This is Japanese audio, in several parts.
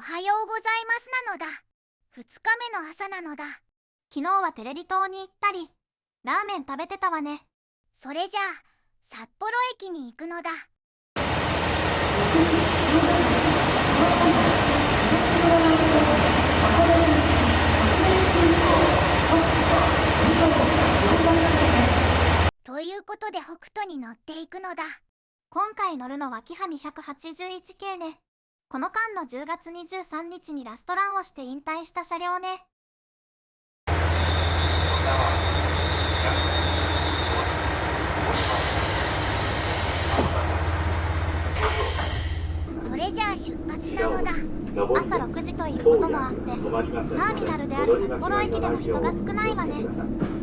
おはようございますなのだ。2日目の朝なのだ。昨日はテレリ島に行ったりラーメン食べてたわね。それじゃあ札幌駅に行くのだ。ということで北斗に乗っていくのだ。今回乗るのはキハ281系ね。この間の10月23日にラストランをして引退した車両ね。それじゃあ出発なのだ。朝6時ということもあってターミナルである札幌駅でも人が少ないわね。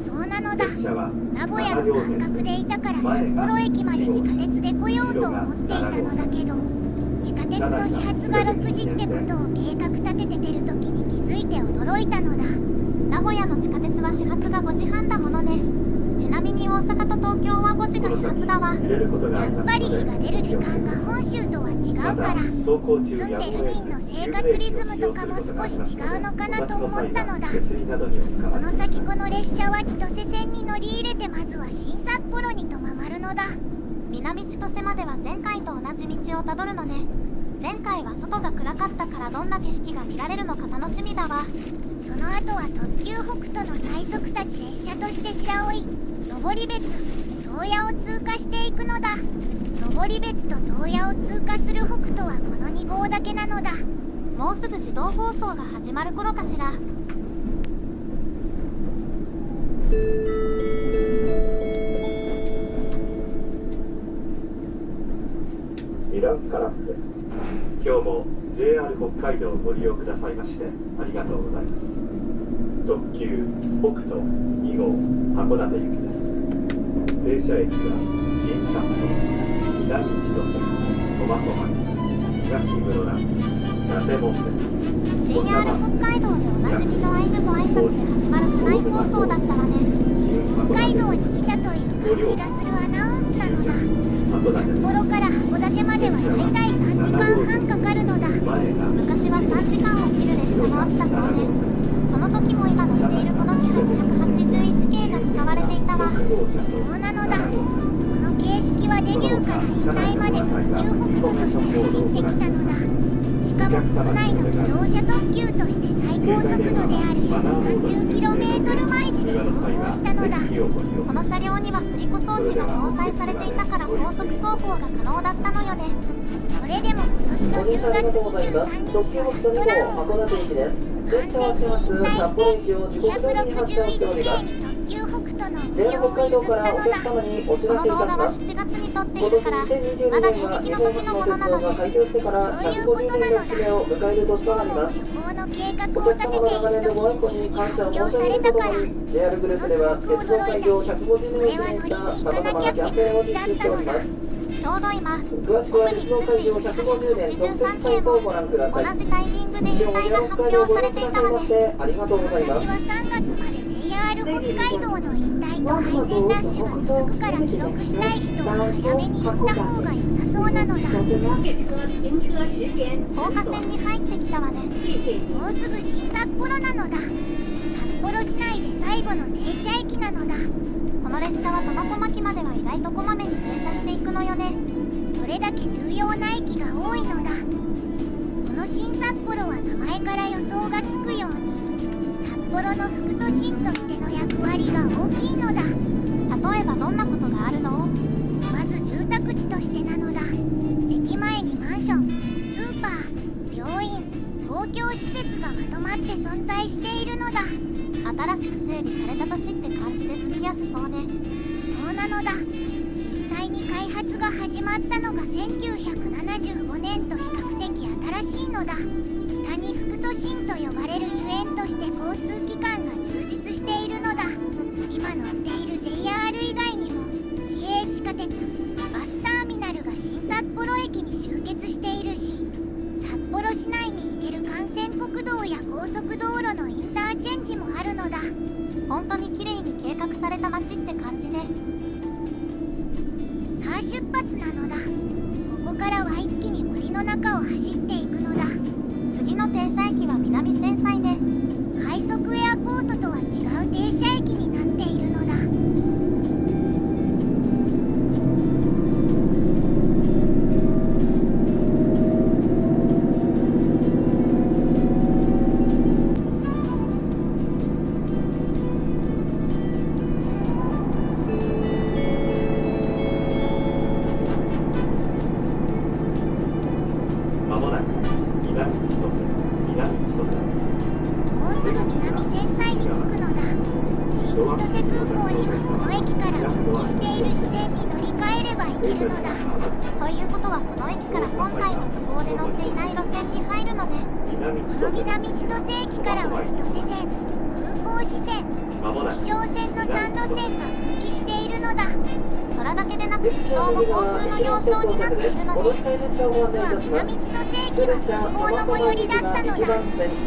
そうなのだ。名古屋の感覚でいたから札幌駅まで地下鉄で来ようと思っていたのだけど。地下鉄の始発が6時ってことを計画立てて出る時に気づいて驚いたのだ。名古屋の地下鉄は始発が5時半だものね。ちなみに大阪と東京は5時が始発だ。わやっぱり日が出る時間が本州とは違うから。住んでる人の生活リズムとかも少し違うのかなと思ったのだ。この先この列車は千歳線に乗り入れてまずは新札幌にとままるのだ。南千歳までは前回と同じ道をたどるのね。前回は外が暗かったからどんな景色が見られるのか楽しみだわ。その後は特急北斗の最速立ち列車として白老登別東野を通過していくのだ。登別と東野を通過する北斗はこの2号だけなのだ。もうすぐ自動放送が始まる頃かしら。イランからも JR 北海道をご利用くださいましてありがとうございます。特急北斗2号函館行きです。停車駅は新札幌南千歳苫小牧東室蘭伊達門です JR 北海道でおなじみのアイヌ語挨拶で始まる車内放送だったわね北海道に来たという感じがするアナウンスなのだ札幌から函館まではだいたい3時間半かかるのだ。昔は3時間を切る列車もあったそうね。その時も今乗っているこのキハ281系が使われていたわ。そうなのだ。この形式はデビューから引退まで特急北斗として走ってきたのだ。しかも国内の自動車特急として最高速度である 130km 毎時で走行したのだこの車両には振り子装置が搭載されていたから高速走行が可能だったのよね。それでも今年の10月23日のラストラン。を完全に引退して261系に特 ＪR 北海道からお客様にお知らせいたします今年2022年は日本初の鉄道が開業してから150年の節目を迎える年となりますお客様の流れのご愛顧に感謝を申し上げるとともに JR グループでは鉄道開業150年を記念した様々なキャンペーンを実施しております、詳しくは日本海上150年特設サイトをご覧ください。同じタイミングで引退が発表されていたので、ありがとうございます。北海道の引退と廃線ラッシュが続くから記録したい人は早めに行った方が良さそうなのだ。高架線に入ってきたわね。もうすぐ新札幌なのだ。札幌市内で最後の停車駅なのだ。この列車は苫小牧までは意外とこまめに停車していくのよね。それだけ重要な駅が多いのだ。この新札幌は名前から予想がつくように札幌の副都心として役割が大きいのだ。例えばどんなことがあるの？まず住宅地としてなのだ。駅前にマンションスーパー病院公共施設がまとまって存在しているのだ。新しく整備された都市って感じで住みやすそうね。そうなのだ。実際に開発が始まったのが1975年と比較的新しいのだ。谷副都心と呼ばれるゆえんとして交通機関今乗っている JR 以外にも市営地下鉄バスターミナルが新札幌駅に集結しているし札幌市内に行ける幹線国道や高速道路のインターチェンジもあるのだ。本当に綺麗に計画された街って感じね。さあ出発なのだ。ここからは一気に森の中を走っていくこの千歳南千歳駅からは千歳線空港支線まもなく関商線の3路線が分岐しているのだ。空だけでなく鉄道も交通の要衝になっているのね実は南千歳駅は空港の最寄りだったのだ。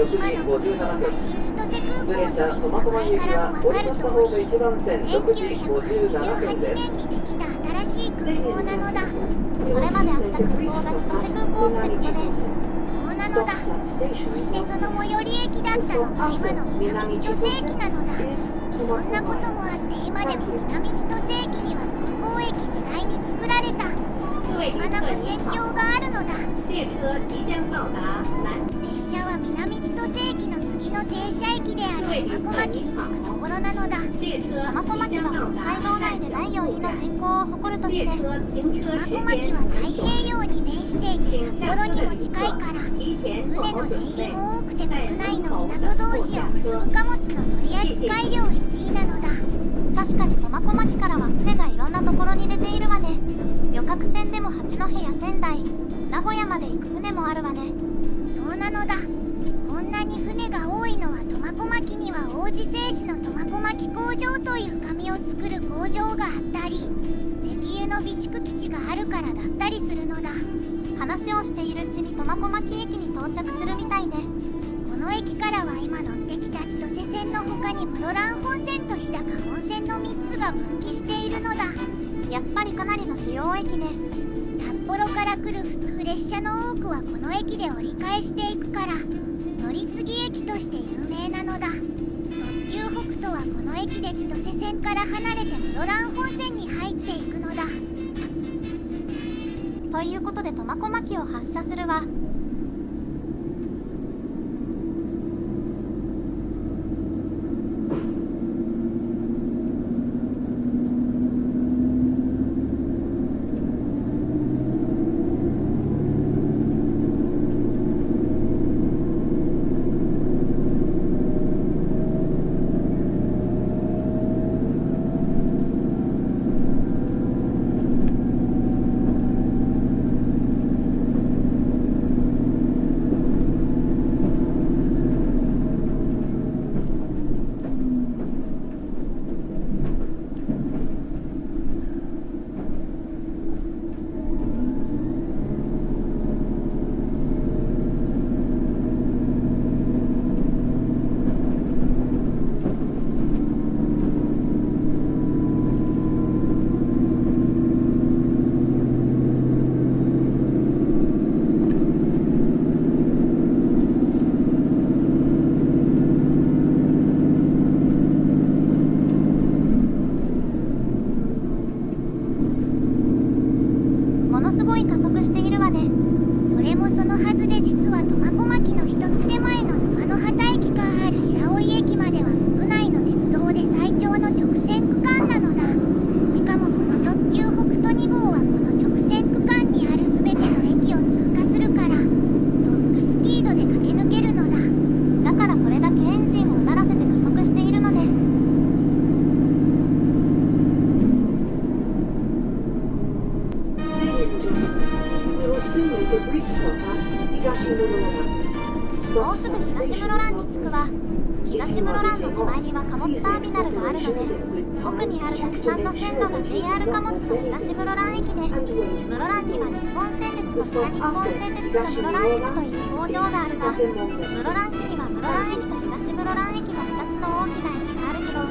今の空港が新千歳空港という名前からもわかる通り1988年にできた新しい空港なのだそれまであった空港が千歳空港ってことねそうなのだそしてその最寄り駅だったのが今の南千歳駅なのだそんなこともあって今でも南千歳駅には空港駅時代に作られたまなこ線橋があるのだ列車は南千歳駅の次の停車駅である苫小牧に着くところなのだ列車苫小牧は北海道内で第4位の人口を誇る都市で列車停車苫時小牧は太平洋に面していて札幌にも近いから船の出入りも多くて国内の港同士を結ぶ貨物の取り扱い量1位なのだ。確かに苫小牧からは船がいろんなところに出ているわね。旅客船でも八戸や仙台名古屋まで行く船もあるわね。そうなのだ。こんなに船が多いのは苫小牧には王子製紙の苫小牧工場という紙を作る工場があったり石油の備蓄基地がある話をしているうちに苫小牧駅に到着するみたいね。この駅からは今乗ってきた千歳線の他に室蘭本線と日高本線の3つが分岐しているのだ。やっぱりかなりの主要駅ね。札幌から来る普通列車の多くはこの駅で折り返していくから乗り継ぎ駅として有名なのだ。特急北斗はこの駅で千歳線から離れて室蘭本線に入っていくということで苫小牧を発射するわ。北日本製鉄所室蘭地区という工場があるが室蘭市には室蘭駅と東室蘭駅の2つの大きな駅があるけど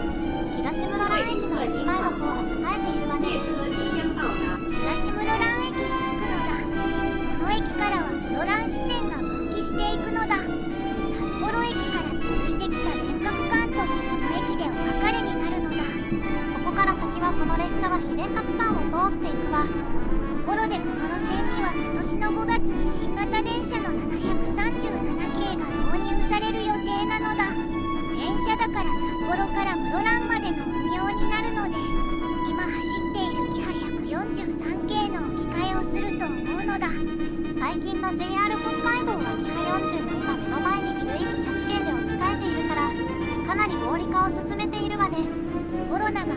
東室蘭駅の駅前の方が栄えているわね東室蘭駅に着くのだこの駅からは室蘭支線が分岐していくのだ札幌駅から続いてきた電覚関ともこの駅でお別れになるのだここから先はこの列車は非電覚間を通っていくわ。ところでこの路線年の5月に新型電車の737系が導入される予定なのだ。電車だから札幌から室蘭までの運用になるので今走っているキハ143系の置き換えをすると思うのだ。最近の JR 北海道はキハ40の今目の前にいる H100 系で置き換えているからかなり合理化を進めているわね。コロナが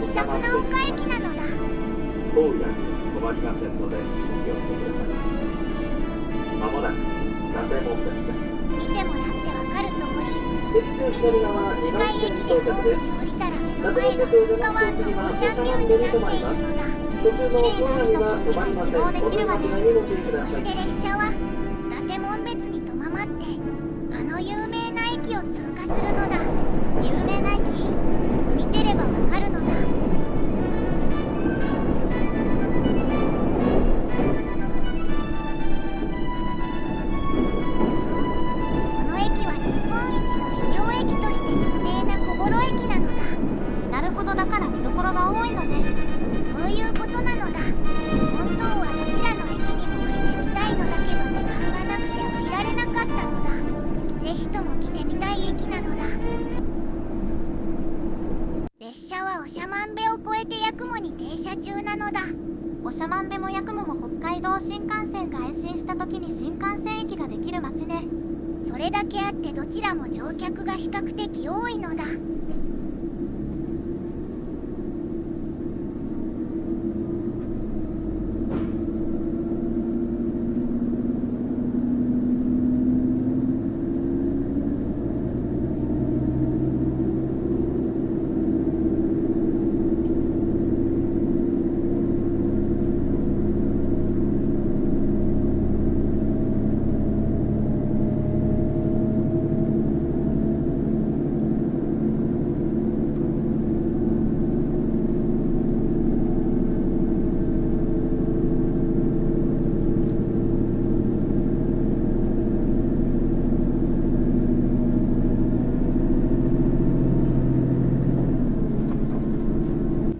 北船岡駅なのだ。当夜に困りませんのでお気をつけください。まもなく伊達門別です。見てもらってわかる通り敵中すごく2番線近い駅で降りたら目の前が噴火湾のオーシャンビューになっているのだ。途中の通りは止まりませんお出間違いにご注意くだそして列車は長万部も八雲も北海道新幹線が延伸した時に新幹線駅ができる町ね。それだけあってどちらも乗客が比較的多いのだ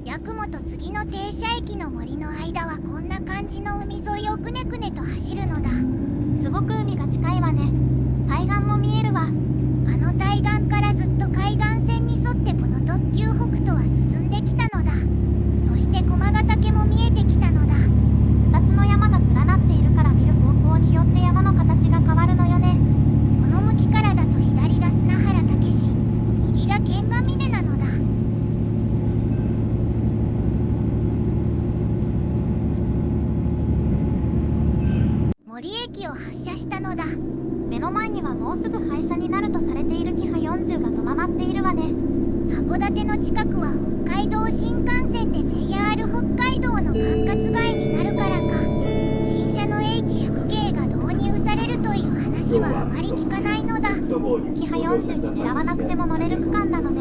八雲と次の停車駅の森の間はこんな感じの海沿いをくねくねと走るのだすごく海が近いわね対岸も見えるわあの対岸からずっと海岸線に沿ってこの特急北斗は進んできたのだそして駒ヶ岳も見えてきたのだ2つの山が連なっているから見る方向によって山の形が変わるのよねこの向きからだと左が砂原武史右が剣ヶ峰なのだ森駅を発車したのだ。目の前にはもうすぐ廃車になるとされているキハ40が止まっているわね。函館の近くは北海道新幹線で JR 北海道の管轄外になるからか。新車の H100 系が導入されるという話はあまり聞かないのだ。キハ40に狙わなくても乗れる区間なので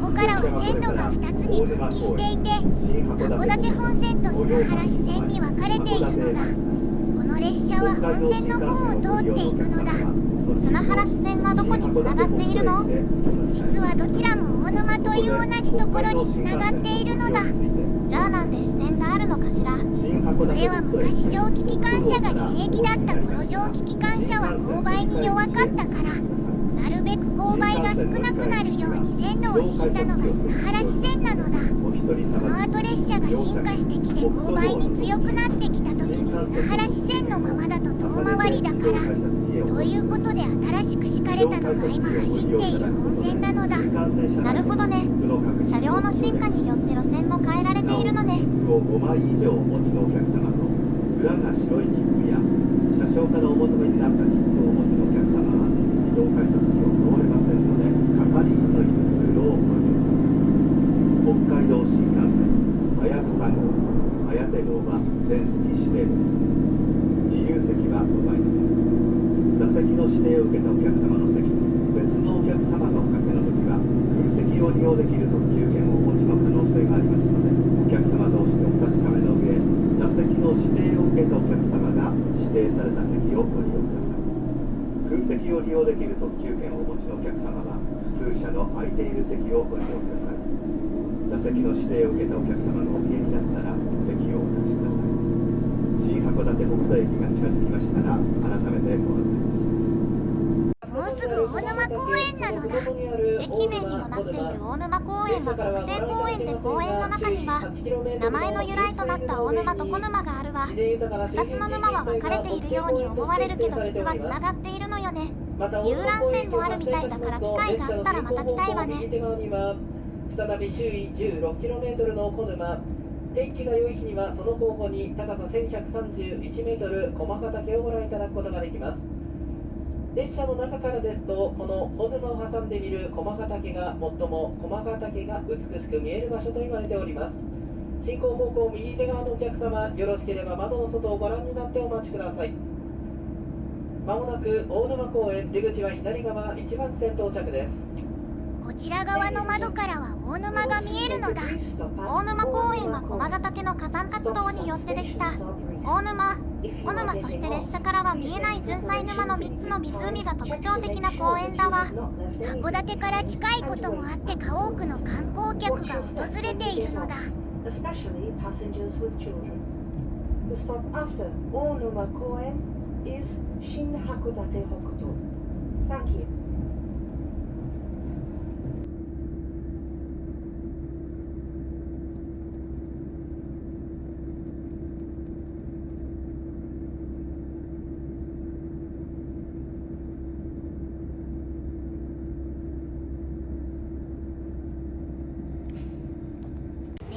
ここからは線路が2つに分岐していて函館本線と砂原支線に分かれているのだ。は本線の方を通っていくのだ。砂原支線はどこにつながっているの？実はどちらも大沼という同じところにつながっているのだ。じゃあなんで支線があるのかしら？それは昔蒸気機関車が現役だった頃蒸気機関車は勾配に弱かったから。なるべく勾配が少なくなるように線路を敷いたのが砂原支線なのだ。その後列車が進化してきて勾配に強くなってきた時に砂原支線のままだと遠回りだから。ということで新しく敷かれたのが今走っている本線なのだ。なるほどね。車両の進化によって路線も変えられているのね。5枚以上お持ちのお客様と裏が白い切符や車掌からお求めになった切符をお持ちのお客様は自動改札機を通れませんので係員のいる通路をお利用ください北海道新幹線はやぶ全席指定です自由席はございません座席の指定を受けたお客様の席に別のお客様がおかけの時は空席を利用できる特急券をお持ちの可能性がありますのでお客様同士でお確かめの上座席の指定を受けたお客様が指定された席をご利用ください空席を利用できる特急券をお持ちのお客様は普通車の空いている席をご利用ください座席の指定を受けたお客様がお見えになったら席をお立ちください新函館北斗駅が近づきましたら改めてご案内いたしますもうすぐ大沼公園なのだ駅名にもなっている大沼公園は特定公園で公園の中には名前の由来となった大沼と小沼があるわ。2つの沼は分かれているように思われるけど実はつながっているのよ。遊覧船もあるみたいだから機会があったらまた来たいわね。再び周囲 16km の小沼。天気が良い日にはその後方に高さ 1131m 駒ヶ岳をご覧いただくことができます。列車の中からですとこの小沼を挟んでみる駒ヶ岳が最も駒ヶ岳が美しく見える場所と言われております。進行方向右手側のお客様よろしければ窓の外をご覧になってお待ちください。まもなく大沼公園出口は左側1番線到着です。こちら側の窓からは大沼が見えるのだ。大沼公園は駒ヶ岳の火山活動によってできた。大沼小沼そして列車からは見えない純菜沼の3つの湖が特徴的な公園だわ。函館から近いこともあってか多くの観光客が訪れているのだ。Especially passengers with children. The stop after Koen is Shin Hakodate Hokuto. Thank you.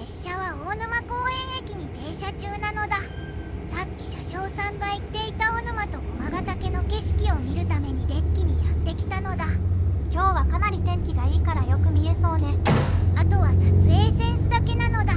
列車は大沼公園駅に停車中なのださっき車掌さんが言って畑の景色を見るためにデッキにやってきたのだ。今日はかなり天気がいいからよく見えそうね。あとは撮影センスだけなのだ。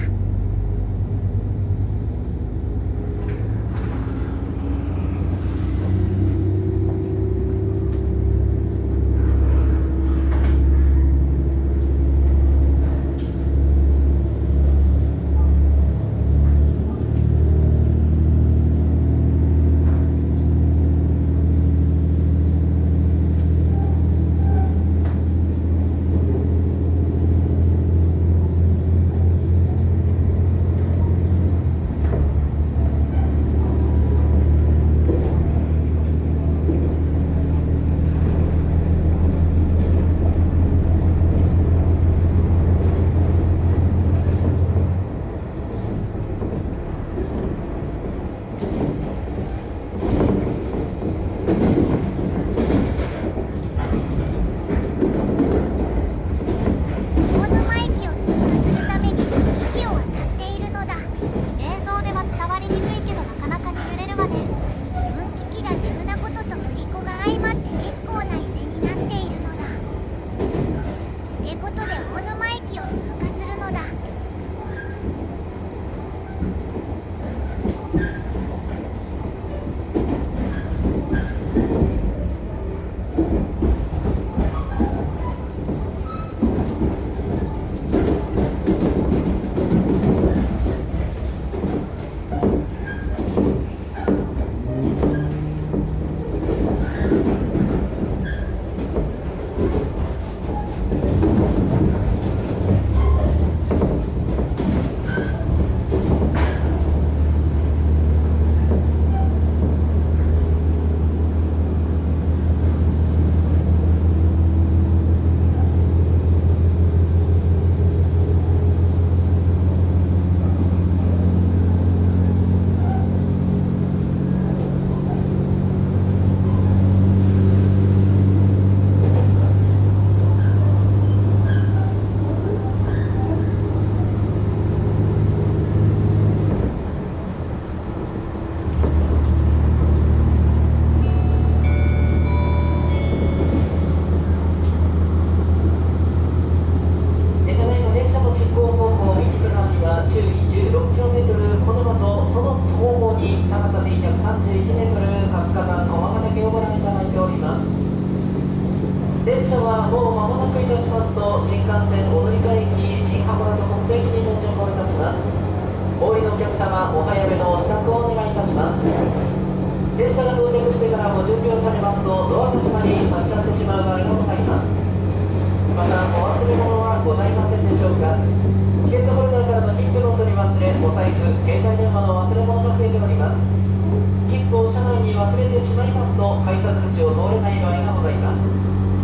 改札口を通れない場合がございます。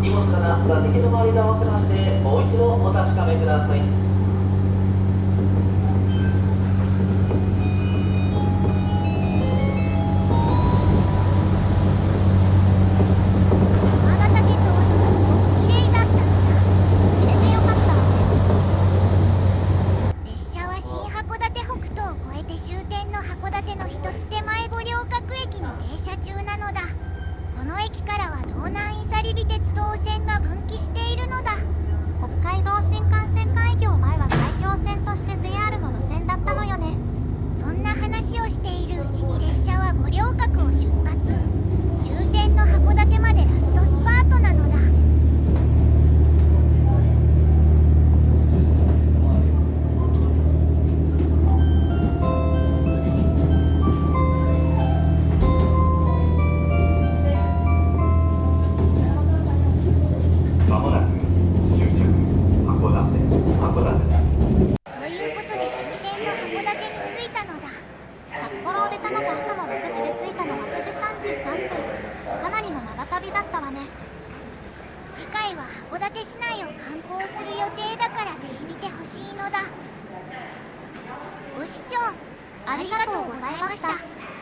荷物がな座席の周りで合わせましてもう一度お確かめください。ございました。